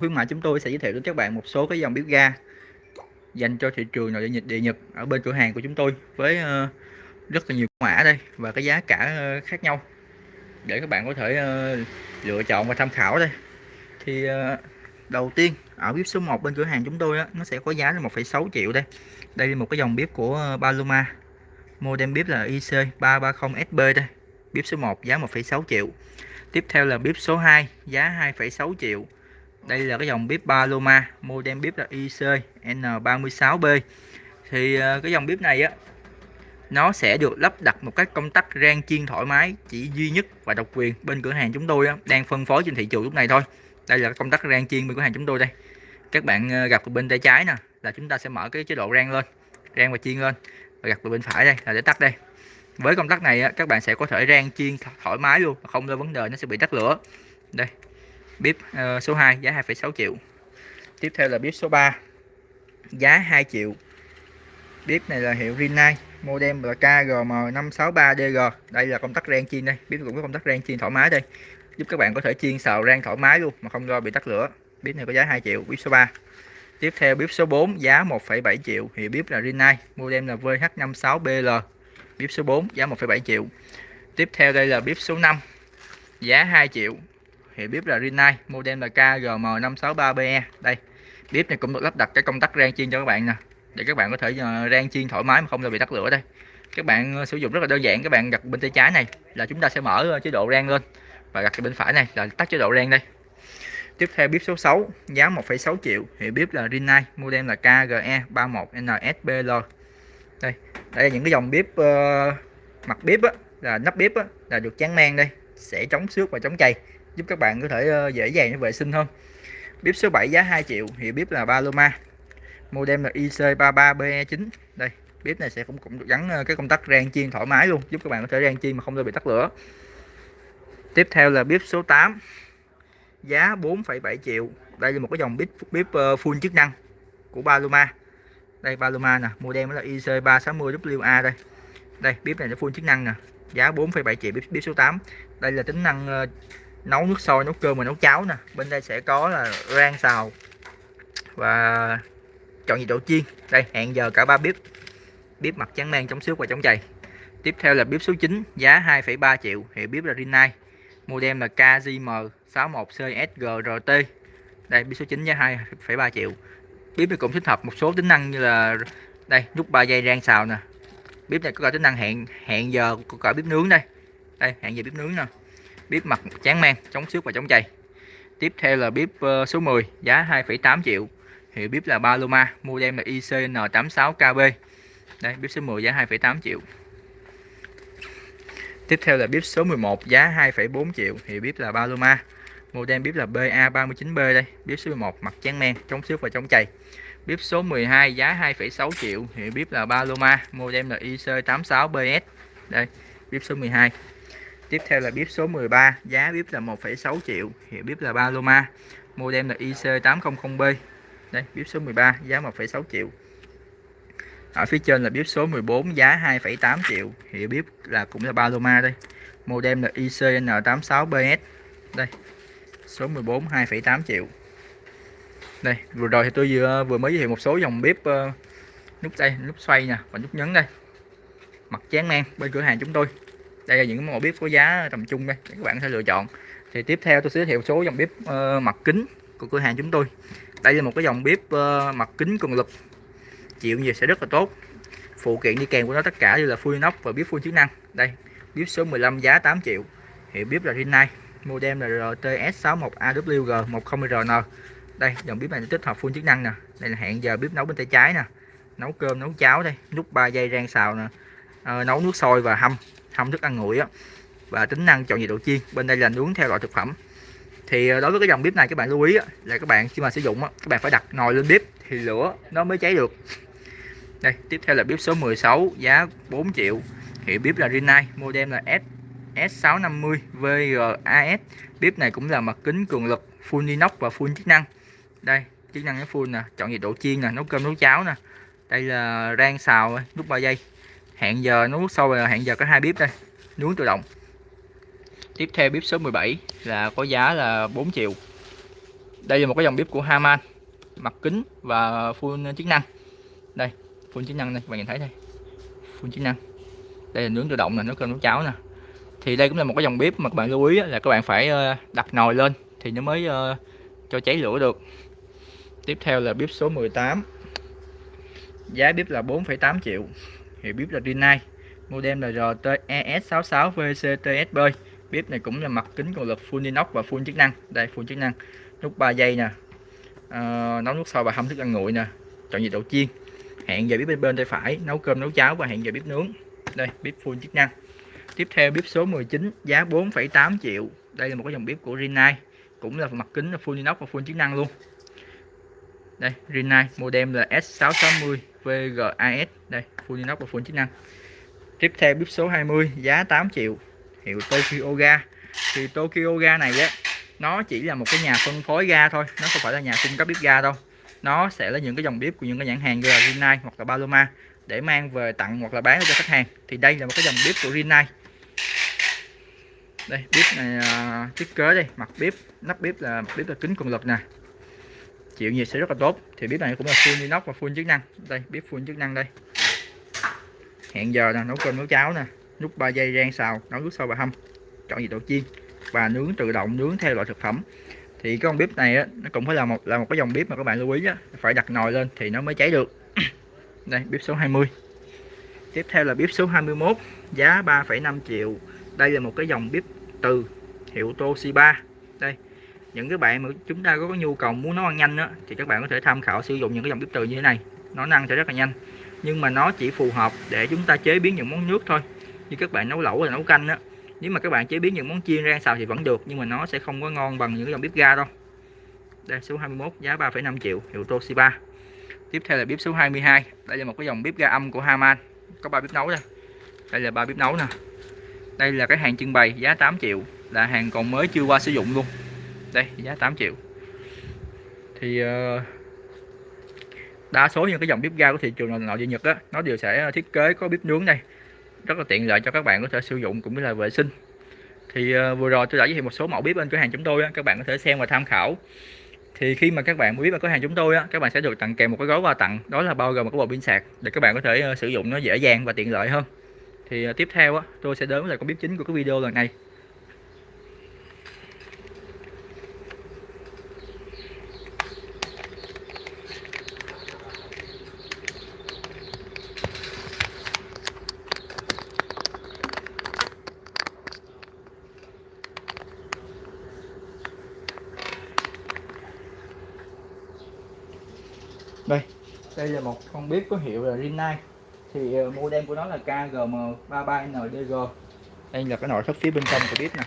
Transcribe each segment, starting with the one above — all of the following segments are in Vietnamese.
khuyến mại chúng tôi sẽ giới thiệu đến các bạn một số cái dòng bếp ga dành cho thị trường nội địa nhật địa nhật ở bên cửa hàng của chúng tôi với ờ, rất là nhiều mã đây và cái giá cả ờ, khác nhau. Để các bạn có thể ờ, lựa chọn và tham khảo đây. Thì đầu tiên ở bếp số 1 bên cửa hàng chúng tôi á, nó sẽ có giá là 1,6 triệu đây. Đây là một cái dòng bếp của Paloma. Model bếp là IC330SB đây. Bếp số 1 giá 1,6 triệu. Tiếp theo là bếp số 2 giá 2,6 triệu đây là cái dòng bếp Paloma model bếp là IC N36B thì ờ, cái dòng bếp này á nó sẽ được lắp đặt một cái công tắc rang chiên thoải mái chỉ duy nhất và độc quyền bên cửa hàng chúng tôi á, đang phân phối trên thị trường lúc này thôi. Đây là công tắc rang chiên bên cửa hàng chúng tôi đây. Các bạn ờ, gặp bên tay trái nè là chúng ta sẽ mở cái chế độ rang lên rang và chiên lên. Và gặp bên phải đây là để tắt đây. Với công tắc này á, các bạn sẽ có thể rang chiên thoải mái luôn không có vấn đề nó sẽ bị tắt lửa. Đây bếp uh, ờ, số 2 giá 2,6 triệu. Tiếp theo là bếp số 3 giá 2 triệu. Bếp này là hiệu Rinnai model là KGM563DG đây là công tắc rang chiên đây. Bếp cũng có công tắc rang chiên thoải mái đây. Giúp các bạn có thể chiên xào rang thoải mái luôn mà không lo bị tắt lửa. Bếp này có giá 2 triệu bếp số 3 tiếp theo bếp số 4 giá 1,7 triệu. Thì bếp là Rinnai model là VH56BL bếp số 4 giá 1,7 triệu. Tiếp theo đây là bếp số 5 giá 2 triệu thì bếp là Rinnai model là KGM563BE đây bếp này cũng được lắp đặt cái công tắc rang chiên cho các bạn nè. Để các bạn có thể ờ, rang chiên thoải mái mà không bị tắt lửa đây. Các bạn ờ, sử dụng rất là đơn giản các bạn đặt bên tay trái này là chúng ta sẽ mở ờ, chế độ rang lên và đặt bên phải này là tắt chế độ rang đây. Tiếp theo bếp số 6 giá 1,6 triệu. Thì bếp là Rinnai model là KGE 31NSBL đây đây là những cái dòng bếp uh, mặt bếp á, là nắp bếp á, là được tráng men đây sẽ chống xước và chống chày giúp các bạn có thể ờ, dễ dàng vệ sinh hơn. Bếp số 7 giá 2 triệu thì bếp là Paloma. Model là IC33BE9 đây bếp này sẽ cũng cũng được gắn ờ, cái công tắc rang chiên thoải mái luôn giúp các bạn có thể rang chiên mà không bị tắt lửa. Tiếp theo là bếp số 8 giá 4,7 triệu. Đây là một cái dòng bếp bếp ờ, full chức năng của Paloma. Đây Paloma nè model là IC360WA đây. Đây bếp này nó full chức năng nè giá 4,7 triệu bếp, bếp số 8 đây là tính năng uh, nấu nước sôi nấu cơm và nấu cháo nè. Bên đây sẽ có là rang xào và chọn nhiệt độ chiên. Đây hẹn giờ cả ba bếp. Bếp mặt trắng men chống xước và chống chày. Tiếp theo là bếp số 9 giá 2,3 triệu. Hiệu bếp là Rinnai. Model là KZM 61CSGRT đây bếp số 9 giá 2,3 triệu. Bếp này cũng thích hợp một số tính năng như là đây nút 3 giây rang xào nè. Bếp này có cả tính năng hẹn hẹn giờ của cả bếp nướng đây. Đây hẹn giờ bếp nướng nè bếp mặt chán mang chống xước và chống chày tiếp theo là bếp ờ, số 10 giá 2,8 triệu. Hiệu bếp là Paloma model là ICN86KB đây bếp số 10 giá 2,8 triệu. Tiếp theo là bếp số 11 giá 2,4 triệu. Hiệu bếp là Paloma model bếp là BA39B đây. Bếp số 11 mặt chán men chống xước và chống chày bếp số 12 giá 2,6 triệu. Hiệu bếp là Paloma model là IC86BS đây bếp số 12 tiếp theo là bếp số 13 giá bếp là 1,6 triệu hiệu bếp là Paloma model là IC800B đây bếp số 13 giá 1,6 triệu. Ở phía trên là bếp số 14 giá 2,8 triệu hiệu bếp là cũng là Paloma đây. Model là ICN86BS đây số 14 2,8 triệu. Đây vừa rồi thì tôi vừa vừa mới giới thiệu một số dòng bếp uh, ờ, nút đây nút xoay nè và nút nhấn đây. Mặt chán men bên cửa hàng chúng tôi đây là những mẫu bếp có giá tầm trung đây các bạn có thể lựa chọn. Thì tiếp theo tôi sẽ giới thiệu số dòng bếp uh, mặt kính của cửa hàng chúng tôi. Đây là một cái dòng bếp uh, mặt kính cường lực chịu nhiệt sẽ rất là tốt. Phụ kiện đi kèm của nó tất cả như là full inox và bếp full chức năng. Đây bếp số 15 giá 8 triệu. Hiệu bếp là Rinnai model là RTS61AWG10RN đây dòng bếp này tích hợp full chức năng nè. Đây là hẹn giờ bếp nấu bên tay trái nè. Nấu cơm nấu cháo đây nút 3 giây rang xào nè. À, nấu nước sôi và hâm hâm thức ăn nguội á và tính năng chọn nhiệt độ chiên. Bên đây là nướng theo loại thực phẩm. Thì ờ, đối với cái dòng bếp này các bạn lưu ý á, là các bạn khi mà sử dụng á, các bạn phải đặt nồi lên bếp thì lửa nó mới cháy được. Đây tiếp theo là bếp số 16 giá 4 triệu. Hiệu bếp là Rinnai model là S S650 VGAS bếp này cũng là mặt kính cường lực full inox và full chức năng. Đây chức năng nó full nè chọn nhiệt độ chiên nè nấu cơm nấu cháo nè. Đây là rang xào nút 3 giây hẹn giờ nấu sâu là hẹn giờ có hai bếp đây. Nướng tự động. Tiếp theo bếp số 17 là có giá là 4 triệu. Đây là một cái dòng bếp của Haman mặt kính và full chức năng. Đây full chức năng đây các bạn nhìn thấy đây. Full chức năng. Đây là nướng tự động nè nấu cơm nấu cháo nè. Thì đây cũng là một cái dòng bếp mà các bạn lưu ý là các bạn phải ờ, đặt nồi lên thì nó mới ờ, cho cháy lửa được. Tiếp theo là bếp số 18 giá bếp là 4,8 triệu hiệu bếp là Rinnai model là RTES66 VCTSB bếp này cũng là mặt kính cường lực full inox và full chức năng. Đây full chức năng. Nút 3 giây nè. À, nấu nước sôi và hâm thức ăn nguội nè. Chọn nhiệt độ chiên. Hẹn giờ bếp bên bên tay phải nấu cơm nấu cháo và hẹn giờ bếp nướng. Đây bếp full chức năng. Tiếp theo bếp số 19 giá 4,8 triệu. Đây là một cái dòng bếp của Rinnai cũng là mặt kính là full inox và full chức năng luôn. Đây Rinnai model là S660 VGAS đây full inox và full chức năng. Tiếp theo bếp số 20 giá 8 triệu hiệu Tokyo Ga. Thì Tokyo Ga này á nó chỉ là một cái nhà phân phối ga thôi nó không phải là nhà cung cấp bếp ga đâu. Nó sẽ là những cái dòng bếp của những cái nhãn hàng như là Rinnai hoặc là Paloma để mang về tặng hoặc là bán cho khách hàng. Thì đây là một cái dòng bếp của Rinnai. Đây bếp này uh, thiết kế đây mặt bếp nắp bếp là bếp là kính cường lực nè chịu nhiệt sẽ rất là tốt. Thì bếp này cũng là full inox và full chức năng. Đây bếp full chức năng đây. Hẹn giờ nè nấu cơm nấu cháo nè. Nút 3 giây rang xào nấu nước sôi và hâm. Chọn nhiệt độ chiên. Và nướng tự động nướng theo loại thực phẩm. Thì cái con bếp này á, nó cũng phải là một là một cái dòng bếp mà các bạn lưu ý á, phải đặt nồi lên thì nó mới cháy được. Đây bếp số 20 tiếp theo là bếp số 21 giá 3,5 triệu. Đây là một cái dòng bếp từ hiệu Toshiba. Đây những cái bạn mà chúng ta có nhu cầu muốn nấu ăn nhanh đó thì các bạn có thể tham khảo sử dụng những cái dòng bếp từ như thế này. Nó ăn sẽ rất là nhanh. Nhưng mà nó chỉ phù hợp để chúng ta chế biến những món nước thôi. Như các bạn nấu lẩu hay nấu canh đó nếu mà các bạn chế biến những món chiên rang xào thì vẫn được nhưng mà nó sẽ không có ngon bằng những cái dòng bếp ga đâu. Đây số 21 giá 3,5 triệu hiệu Toshiba. Tiếp theo là bếp số 22 đây là một cái dòng bếp ga âm của Haman. Có ba bếp nấu đây. Đây là ba bếp nấu nè. Đây là cái hàng trưng bày giá 8 triệu. Là hàng còn mới chưa qua sử dụng luôn đây giá 8 triệu. Thì uh, đa số những cái dòng bếp ga của thị trường nội địa Nhật á nó đều sẽ thiết kế có bếp nướng đây. Rất là tiện lợi cho các bạn có thể sử dụng cũng như là vệ sinh. Thì uh, vừa rồi tôi đã giới thiệu một số mẫu bếp bên cửa hàng chúng tôi á, các bạn có thể xem và tham khảo. Thì khi mà các bạn mua bếp bên cửa hàng chúng tôi á, các bạn sẽ được tặng kèm một cái gói quà tặng đó là bao gồm một cái bộ pin sạc để các bạn có thể uh, sử dụng nó dễ dàng và tiện lợi hơn. Thì uh, tiếp theo á, tôi sẽ đến với lại con bếp chính của cái video lần này đây đây là một con bếp có hiệu là Rinnai. Thì ờ, model của nó là KGM33NDG đây là cái nội thất phía bên trong của bếp nè.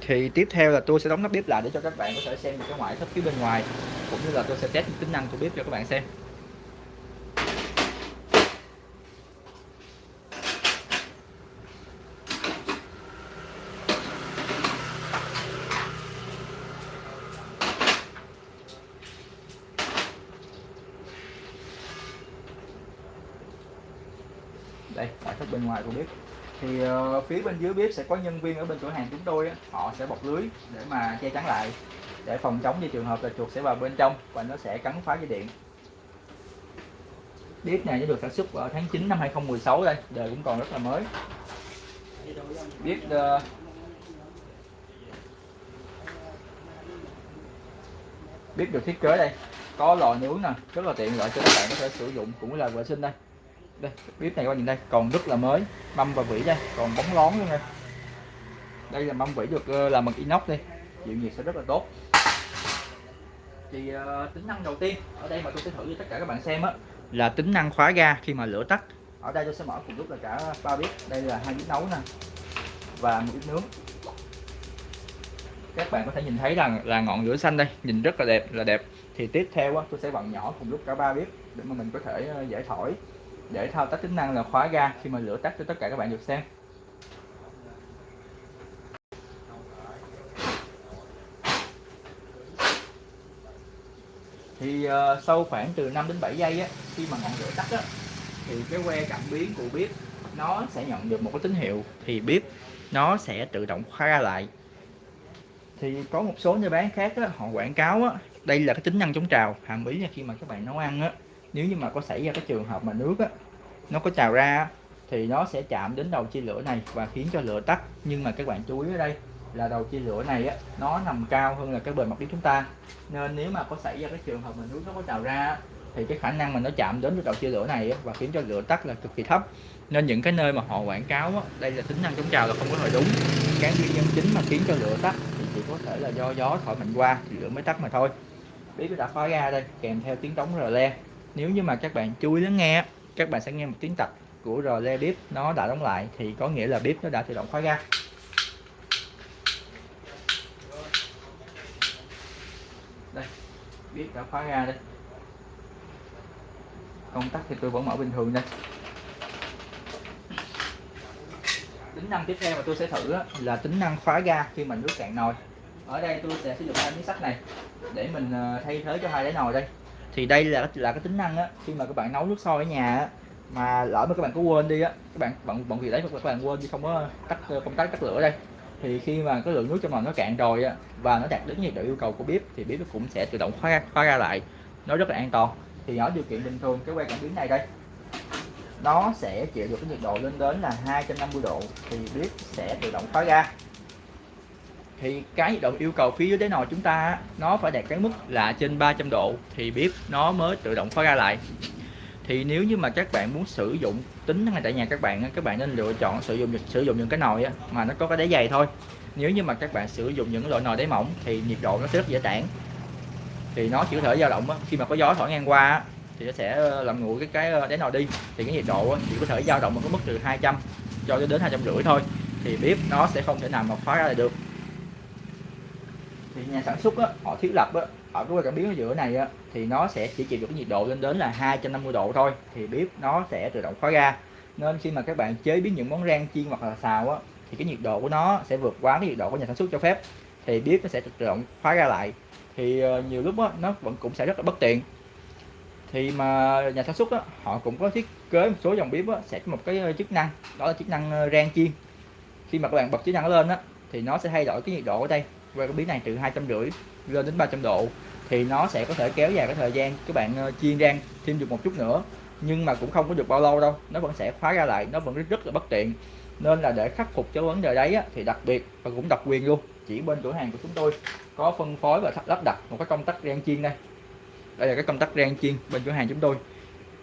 Thì tiếp theo là tôi sẽ đóng nắp bếp lại để cho các bạn có thể xem được cái ngoại thất phía bên ngoài, cũng như là tôi sẽ test tính năng của bếp cho các bạn xem đây ngoại thất bên ngoài của bếp. Thì uh, phía bên dưới bếp sẽ có nhân viên ở bên cửa hàng chúng tôi á, họ sẽ bọc lưới để mà che chắn lại để phòng chống như trường hợp là chuột sẽ vào bên trong và nó sẽ cắn phá dây điện. Bếp này nó được sản xuất vào tháng 9 năm 2016 đây đời cũng còn rất là mới. Bếp uh, bếp được thiết kế đây có lò nướng nè rất là tiện lợi cho các bạn có thể sử dụng cũng là vệ sinh đây đây bếp này các bạn nhìn đây còn rất là mới mâm và vỉ đây còn bóng lón luôn đây đây là mâm vỉ được ờ, làm bằng inox đây chịu nhiệt sẽ rất là tốt. Thì uh, tính năng đầu tiên ở đây mà tôi sẽ thử cho tất cả các bạn xem á là tính năng khóa ga khi mà lửa tắt. Ở đây tôi sẽ mở cùng lúc là cả ba bếp đây là hai bếp nấu nè và một bếp nướng. Các bạn có thể nhìn thấy rằng là ngọn lửa xanh đây nhìn rất là đẹp là đẹp. Thì tiếp theo á, tôi sẽ vặn nhỏ cùng lúc cả ba bếp để mà mình có thể ờ, giải thổi để thao tác tính năng là khóa ga khi mà lửa tắt cho tất cả các bạn được xem. Thì uh, sau khoảng từ 5 đến 7 giây á khi mà ngọn lửa tắt á thì cái que cảm biến của bếp nó sẽ nhận được một cái tín hiệu thì bếp nó sẽ tự động khóa ra lại. Thì có một số nơi bán khác á, họ quảng cáo á, đây là cái tính năng chống trào hàm ý là khi mà các bạn nấu ăn á nếu như mà có xảy ra cái trường hợp mà nước á nó có trào ra thì nó sẽ chạm đến đầu chia lửa này và khiến cho lửa tắt. Nhưng mà các bạn chú ý ở đây là đầu chia lửa này á nó nằm cao hơn là cái bề mặt bếp chúng ta. Nên nếu mà có xảy ra cái trường hợp mà nước nó có trào ra thì cái khả năng mà nó chạm đến đầu chia lửa này á, và khiến cho lửa tắt là cực kỳ thấp. Nên những cái nơi mà họ quảng cáo á, đây là tính năng chống trào là không có hồi đúng. Cái nguyên nhân chính mà khiến cho lửa tắt thì chỉ có thể là do gió thổi mạnh qua thì lửa mới tắt mà thôi. Bếp đã khóa ra đây kèm theo tiếng trống rờ le nếu như mà các bạn chú ý lắng nghe các bạn sẽ nghe một tiếng tạch của rò le bếp nó đã đóng lại thì có nghĩa là bếp nó đã tự động khóa ra đây bếp đã khóa ra đây. Công tắc thì tôi vẫn mở bình thường đây. Tính năng tiếp theo mà tôi sẽ thử là tính năng khóa ga khi mình nước cạn nồi. Ở đây tôi sẽ sử dụng hai miếng sắt này để mình ờ, thay thế cho hai đáy nồi đây thì đây là là cái tính năng á, khi mà các bạn nấu nước sôi ở nhà á, mà lỡ mà các bạn có quên đi á, các bạn bận bận việc đấy các bạn quên đi, không có tắt công tắc tắt lửa đây. Thì khi mà cái lượng nước trong nồi nó cạn rồi á, và nó đạt đến nhiệt độ yêu cầu của bếp, thì bếp nó cũng sẽ tự động khóa khóa ra lại. Nó rất là an toàn. Thì ở điều kiện bình thường, cái que cảm biến này đây, nó sẽ chịu được cái nhiệt độ lên đến là 250 độ, thì bếp sẽ tự động khóa ra thì cái nhiệt độ yêu cầu phía dưới đáy nồi chúng ta nó phải đạt cái mức là trên 300 độ thì bếp nó mới tự động khóa ra lại. Thì nếu như mà các bạn muốn sử dụng, tính ngay tại nhà các bạn các bạn nên lựa chọn sử dụng sử dụng những cái nồi mà nó có cái đáy dày thôi. Nếu như mà các bạn sử dụng những loại nồi đáy mỏng thì nhiệt độ nó sẽ rất dễ tản. Thì nó chỉ có thể dao động khi mà có gió thổi ngang qua thì nó sẽ ờ, làm nguội cái cái ờ, đáy nồi đi. Thì cái nhiệt độ chỉ có thể dao động ở cái mức từ 200 cho đến hai trăm rưỡi thôi. Thì bếp nó sẽ không thể nào mà khóa ra được thì nhà sản xuất á, họ thiết lập á, ở cái cảm biến ở giữa này á, thì nó sẽ chỉ chịu được cái nhiệt độ lên đến là 250 độ thôi thì bếp nó sẽ tự động khóa ra. Nên khi mà các bạn chế biến những món rang chiên hoặc là xào á, thì cái nhiệt độ của nó sẽ vượt quá cái nhiệt độ của nhà sản xuất cho phép thì bếp nó sẽ tự động khóa ra lại. Thì ờ, nhiều lúc á, nó vẫn cũng sẽ rất là bất tiện. Thì mà nhà sản xuất á, họ cũng có thiết kế một số dòng bếp á, sẽ có một cái ờ, chức năng đó là chức năng ờ, rang chiên. Khi mà các bạn bật chức năng lên á, thì nó sẽ thay đổi cái nhiệt độ ở đây qua cái biến này từ hai trăm rưỡi lên đến 300 độ thì nó sẽ có thể kéo dài cái thời gian các bạn ờ, chiên rang thêm được một chút nữa. Nhưng mà cũng không có được bao lâu đâu nó vẫn sẽ khóa ra lại nó vẫn rất, rất là bất tiện. Nên là để khắc phục cái vấn đề đấy á, thì đặc biệt và cũng độc quyền luôn chỉ bên cửa hàng của chúng tôi có phân phối và lắp đặt một cái công tắc rang chiên đây. Đây là cái công tắc rang chiên bên cửa hàng chúng tôi.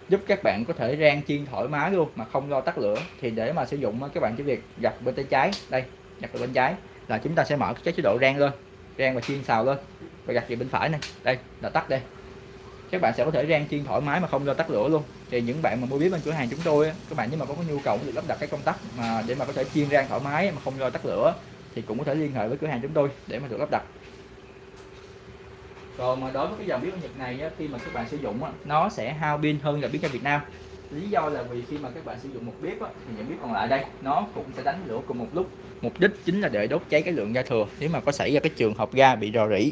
Giúp các bạn có thể rang chiên thoải mái luôn mà không lo tắt lửa. Thì để mà sử dụng các bạn chỉ việc gặt bên tay trái đây gặt bên trái là chúng ta sẽ mở cái chế độ rang lên, rang và chiên xào lên, và gạt về bên phải này. Đây, là tắt đây. Các bạn sẽ có thể rang chiên thoải mái mà không lo tắt lửa luôn. Thì những bạn mà mua bếp bên cửa hàng chúng tôi các bạn nếu mà có nhu cầu được lắp đặt cái công tắc mà để mà có thể chiên rang thoải mái mà không lo tắt lửa, thì cũng có thể liên hệ với cửa hàng chúng tôi để mà được lắp đặt. Còn mà đối với cái dòng bếp Nhật này khi mà các bạn sử dụng nó sẽ hao pin hơn là bếp ga Việt Nam lý do là vì khi mà các bạn sử dụng một bếp á, thì những bếp còn lại đây nó cũng sẽ đánh lửa cùng một lúc. Mục đích chính là để đốt cháy cái lượng ga thừa. Nếu mà có xảy ra cái trường hợp ga bị rò rỉ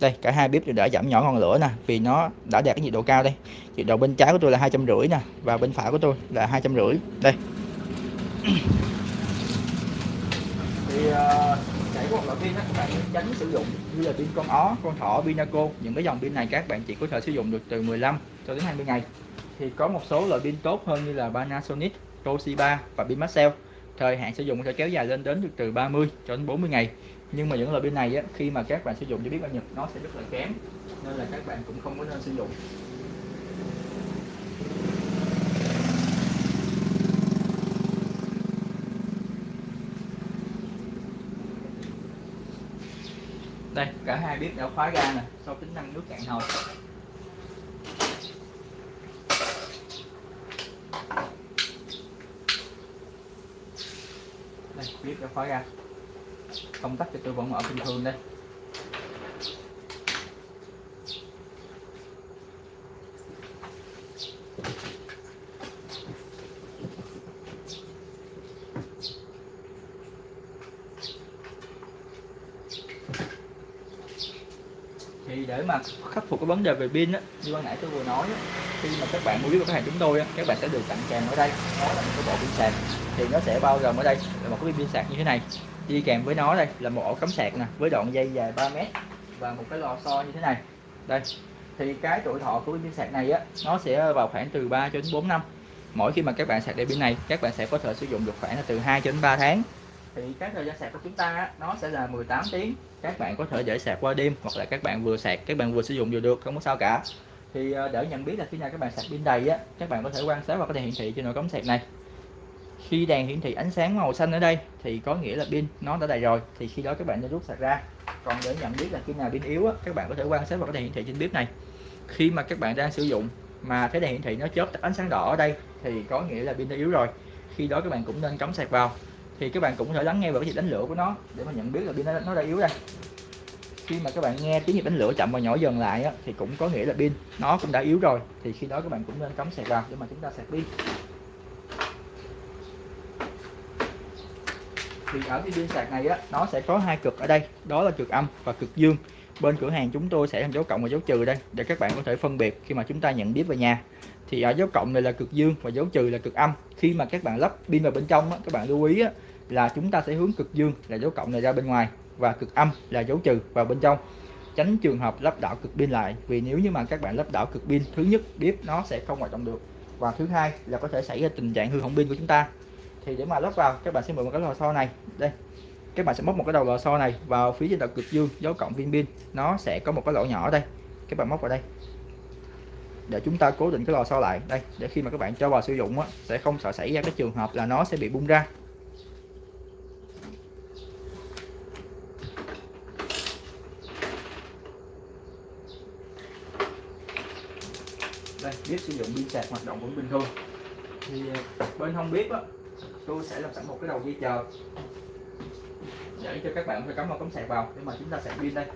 đây cả hai bếp đều đã giảm nhỏ ngọn lửa nè vì nó đã đạt cái nhiệt độ cao đây. Nhiệt độ bên trái của tôi là hai trăm rưỡi nè và bên phải của tôi là hai trăm rưỡi. Đây. Thì uh, chạy của loại pin các bạn tránh sử dụng như là pin con ó con thỏ pinaco những cái dòng pin này các bạn chỉ có thể sử dụng được từ 15 cho đến 20 ngày thì có một số loại pin tốt hơn như là Panasonic, Toshiba và pin Maxell thời hạn sử dụng có thể kéo dài lên đến được từ 30 cho đến 40 ngày. Nhưng mà những loại pin này á, khi mà các bạn sử dụng cho biết bao nhật nó sẽ rất là kém nên là các bạn cũng không có nên sử dụng. Đây cả hai bếp đã khóa ra nè sau tính năng nước cạn nồi. Khói ra. Công tắc thì tôi vẫn mở bình thường đây. Thì để mà khắc phục cái vấn đề về pin á như ban nãy tôi vừa nói á, khi mà các bạn mua biết của khách hàng chúng tôi á, các bạn sẽ được tặng kèm ở đây. Đó là một cái bộ pin sạc thì nó sẽ bao gồm ở đây là một cái pin sạc như thế này. Đi kèm với nó đây là một ổ cắm sạc nè với đoạn dây dài 3 mét và một cái lò xo như thế này. Đây thì cái tuổi thọ của pin sạc này á nó sẽ vào khoảng từ 3 cho đến 4 năm. Mỗi khi mà các bạn sạc điện pin này các bạn sẽ có thể sử dụng được khoảng là từ 2 cho đến 3 tháng. Thì cái thời gian sạc của chúng ta á, nó sẽ là 18 tiếng. Các bạn có thể để sạc qua đêm hoặc là các bạn vừa sạc các bạn vừa sử dụng vừa được không có sao cả. Thì ờ, để nhận biết là khi nào các bạn sạc pin đầy á các bạn có thể quan sát vào cái đèn hiển thị trên nồi cắm sạc này khi đèn hiển thị ánh sáng màu xanh ở đây thì có nghĩa là pin nó đã đầy rồi. Thì khi đó các bạn nên rút sạc ra. Còn để nhận biết là khi nào pin yếu á, các bạn có thể quan sát vào cái đèn hiển thị trên bếp này. Khi mà các bạn đang sử dụng mà cái đèn hiển thị nó chớp ánh sáng đỏ ở đây thì có nghĩa là pin đã yếu rồi. Khi đó các bạn cũng nên cắm sạc vào. Thì các bạn cũng có thể lắng nghe vào cái nhịp đánh lửa của nó để mà nhận biết là pin nó đã yếu đây. Khi mà các bạn nghe tiếng nhịp đánh lửa chậm và nhỏ dần lại á, thì cũng có nghĩa là pin nó cũng đã yếu rồi. Thì khi đó các bạn cũng nên cắm sạc vào để mà chúng ta sạc pin. Thì ở cái pin sạc này á nó sẽ có hai cực ở đây. Đó là cực âm và cực dương. Bên cửa hàng chúng tôi sẽ làm dấu cộng và dấu trừ đây để các bạn có thể phân biệt khi mà chúng ta nhận biết về nhà. Thì ở dấu cộng này là cực dương và dấu trừ là cực âm. Khi mà các bạn lắp pin vào bên trong á, các bạn lưu ý á, là chúng ta sẽ hướng cực dương là dấu cộng này ra bên ngoài và cực âm là dấu trừ vào bên trong. Tránh trường hợp lắp đảo cực pin lại vì nếu như mà các bạn lắp đảo cực pin thứ nhất bếp nó sẽ không hoạt động được. Và thứ hai là có thể xảy ra tình trạng hư hỏng pin của chúng ta thì để mà lắp vào các bạn sẽ mượn một cái lò xo này. Đây các bạn sẽ móc một cái đầu lò xo này vào phía trên đầu cực dương dấu cộng viên pin. Nó sẽ có một cái lỗ nhỏ ở đây. Các bạn móc vào đây. Để chúng ta cố định cái lò xo lại. Đây để khi mà các bạn cho vào sử dụng á, sẽ không sợ xảy ra cái trường hợp là nó sẽ bị bung ra. Đây bếp sử dụng pin sạc hoạt động vẫn bình thường. Thì ờ, bên hông bếp á tôi sẽ làm sẵn một cái đầu dây chờ. Để cho các bạn phải cắm vào cắm sạc vào để mà chúng ta sạc pin đây.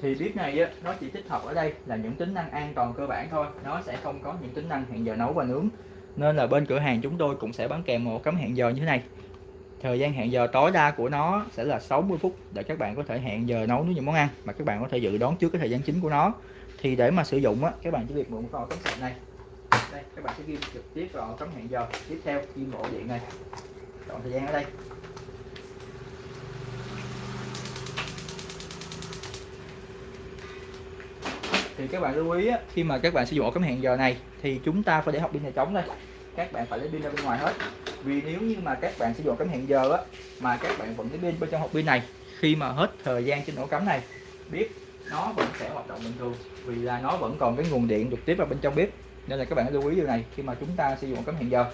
Thì bếp này á, nó chỉ tích hợp ở đây là những tính năng an toàn cơ bản thôi. Nó sẽ không có những tính năng hẹn giờ nấu và nướng. Nên là bên cửa hàng chúng tôi cũng sẽ bán kèm một cắm hẹn giờ như thế này thời gian hẹn giờ tối đa của nó sẽ là 60 phút để các bạn có thể hẹn giờ nấu những món ăn mà các bạn có thể dự đoán trước cái thời gian chính của nó. Thì để mà sử dụng á các bạn chỉ việc mượn vào cắm sạc này. Đây các bạn sẽ ghi trực tiếp vào cắm hẹn giờ. Tiếp theo ghi ổ điện này. Chọn thời gian ở đây. Thì các bạn lưu ý á, khi mà các bạn sử dụng ổ cắm hẹn giờ này thì chúng ta phải để học pin này trống đây. Các bạn phải lấy pin ra bên ngoài hết vì nếu như mà các bạn sử dụng cắm hẹn giờ á, mà các bạn vẫn cái pin bên trong hộp pin này, khi mà hết thời gian trên ổ cắm này biết nó vẫn sẽ hoạt động bình thường. Vì là nó vẫn còn cái nguồn điện trực tiếp vào bên trong bếp, nên là các bạn lưu ý điều này khi mà chúng ta sử dụng cắm hẹn giờ.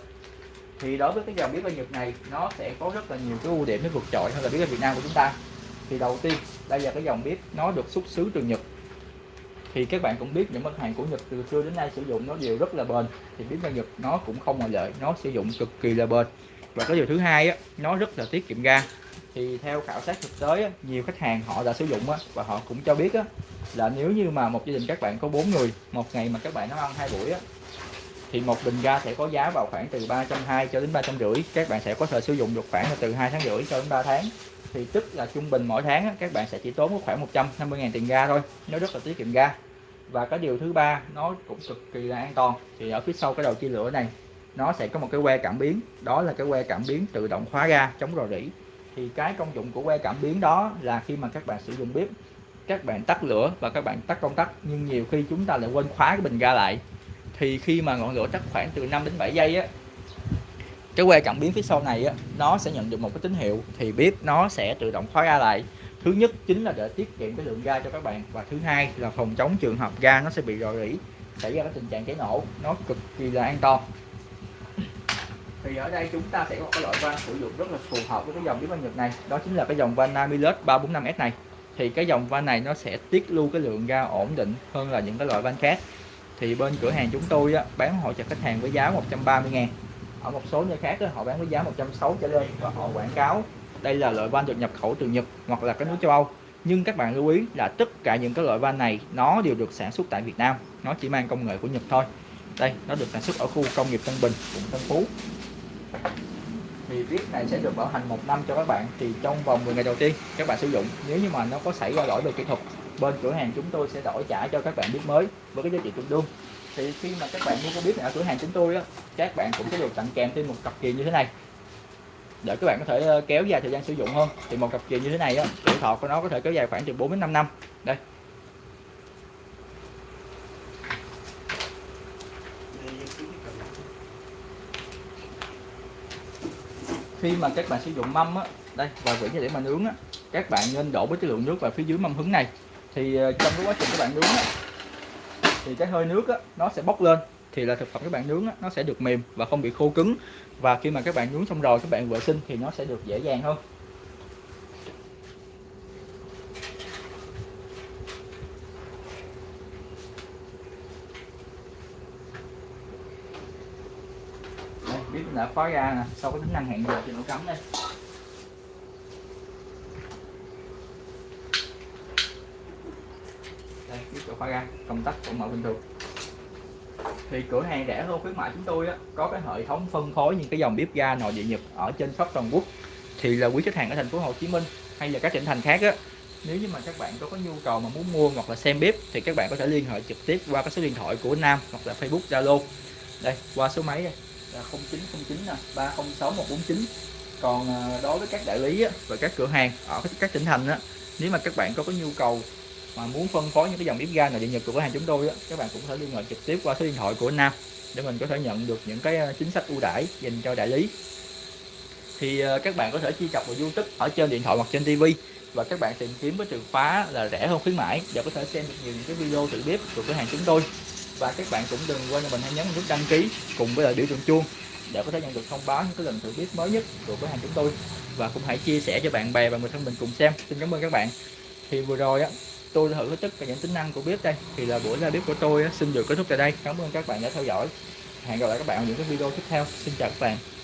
Thì đối với cái dòng bếp ở Nhật này, nó sẽ có rất là nhiều cái ưu điểm nó vượt trội hơn là bếp ở Việt Nam của chúng ta. Thì đầu tiên, đây là cái dòng bếp nó được xuất xứ từ Nhật thì các bạn cũng biết những mặt hàng của Nhật từ xưa đến nay sử dụng nó đều rất là bền. Thì bếp ga Nhật nó cũng không ngoại lệ nó sử dụng cực kỳ là bền. Và cái điều thứ hai á, nó rất là tiết kiệm ga. Thì theo khảo sát thực tế á, nhiều khách hàng họ đã sử dụng á, và họ cũng cho biết á, là nếu như mà một gia đình các bạn có bốn người một ngày mà các bạn nó ăn hai buổi á, thì một bình ga sẽ có giá vào khoảng từ 320 cho đến 350 các bạn sẽ có thể sử dụng được khoảng là từ 2 tháng rưỡi cho đến 3 tháng thì tức là trung bình mỗi tháng các bạn sẽ chỉ tốn khoảng 150.000 tiền ga thôi, nó rất là tiết kiệm ga. Và cái điều thứ ba, nó cũng cực kỳ là an toàn. Thì ở phía sau cái đầu chia lửa này, nó sẽ có một cái que cảm biến. Đó là cái que cảm biến tự động khóa ga chống rò rỉ. Thì cái công dụng của que cảm biến đó là khi mà các bạn sử dụng bếp, các bạn tắt lửa và các bạn tắt công tắc. Nhưng nhiều khi chúng ta lại quên khóa cái bình ga lại. Thì khi mà ngọn lửa tắt khoảng từ 5 đến 7 giây á cái que cảm biến phía sau này á nó sẽ nhận được một cái tín hiệu thì bếp nó sẽ tự động khóa ga lại. Thứ nhất chính là để tiết kiệm cái lượng ga cho các bạn và thứ hai là phòng chống trường hợp ga nó sẽ bị rò rỉ xảy ra cái tình trạng cháy nổ nó cực kỳ là an toàn. Thì ở đây chúng ta sẽ có cái loại van sử dụng rất là phù hợp với cái dòng bếp nhật này đó chính là cái dòng van Namilus 345S này. Thì cái dòng van này nó sẽ tiết lưu cái lượng ga ổn định hơn là những cái loại van khác. Thì bên cửa hàng chúng tôi á, bán hỗ trợ khách hàng với giá 130 ngàn ở một số nơi khác đó, họ bán với giá 160 trở lên và họ quảng cáo đây là loại van được nhập khẩu từ Nhật hoặc là cái nước châu Âu. Nhưng các bạn lưu ý là tất cả những cái loại van này nó đều được sản xuất tại Việt Nam. Nó chỉ mang công nghệ của Nhật thôi. Đây nó được sản xuất ở khu công nghiệp Tân Bình quận Tân Phú. Thì viết này sẽ được bảo hành một năm cho các bạn. Thì trong vòng 10 ngày đầu tiên các bạn sử dụng. Nếu như mà nó có xảy ra lỗi về kỹ thuật bên cửa hàng chúng tôi sẽ đổi trả cho các bạn biết mới với cái giá trị tương đương thì khi mà các bạn mua cái bếp này ở cửa hàng chúng tôi á các bạn cũng sẽ được tặng kèm thêm một cặp kiềm như thế này. Để các bạn có thể ờ, kéo dài thời gian sử dụng hơn. Thì một cặp kiềm như thế này á tuổi thọ của nó có thể kéo dài khoảng từ 4 đến 5 năm. Đây. Khi mà các bạn sử dụng mâm á đây và vị để mà nướng á các bạn nên đổ với cái lượng nước vào phía dưới mâm hứng này. Thì ờ, trong cái quá trình các bạn nướng á, thì cái hơi nước á, nó sẽ bốc lên. Thì là thực phẩm các bạn nướng á, nó sẽ được mềm và không bị khô cứng. Và khi mà các bạn nướng xong rồi các bạn vệ sinh thì nó sẽ được dễ dàng hơn. Đây, biết đã khóa ra nè sau cái tính năng hẹn giờ thì nó cắm đây đây biết chỗ khóa ra công tắc vẫn mở bình thường. Thì cửa hàng rẻ hơn khuyến mại chúng tôi á, có cái hệ thống phân phối những cái dòng bếp ga nội địa nhập ở trên khắp toàn quốc. Thì là quý khách hàng ở thành phố Hồ Chí Minh hay là các tỉnh thành khác á nếu như mà các bạn có, có nhu cầu mà muốn mua hoặc là xem bếp thì các bạn có thể liên hệ trực tiếp qua cái số điện thoại của Nam hoặc là Facebook Zalo. Đây qua số máy đây. Là 0909 nè 306 149 còn à, đối với các đại lý á, và các cửa hàng ở các tỉnh thành á nếu mà các bạn có có nhu cầu mà muốn phân phối những cái dòng bếp ga nội địa nhật của cửa hàng chúng tôi á, các bạn cũng có thể liên hệ trực tiếp qua số điện thoại của Nam để mình có thể nhận được những cái ờ, chính sách ưu đãi dành cho đại lý. Thì ờ, các bạn có thể truy cập vào YouTube ở trên điện thoại hoặc trên TV và các bạn tìm kiếm với từ khóa là rẻ hơn khuyến mãi để có thể xem được nhiều những cái video thử bếp của cửa hàng chúng tôi. Và các bạn cũng đừng quên cho mình hãy nhấn nút đăng ký cùng với lại biểu tượng chuông để có thể nhận được thông báo những cái lần thử bếp mới nhất của cửa hàng chúng tôi. Và cũng hãy chia sẻ cho bạn bè và người thân mình cùng xem. Xin cảm ơn các bạn. Thì vừa rồi á tôi thử tất cả những tính năng của bếp đây. Thì là buổi ra bếp của tôi xin được kết thúc tại đây. Cảm ơn các bạn đã theo dõi. Hẹn gặp lại các bạn ở những cái video tiếp theo. Xin chào các bạn.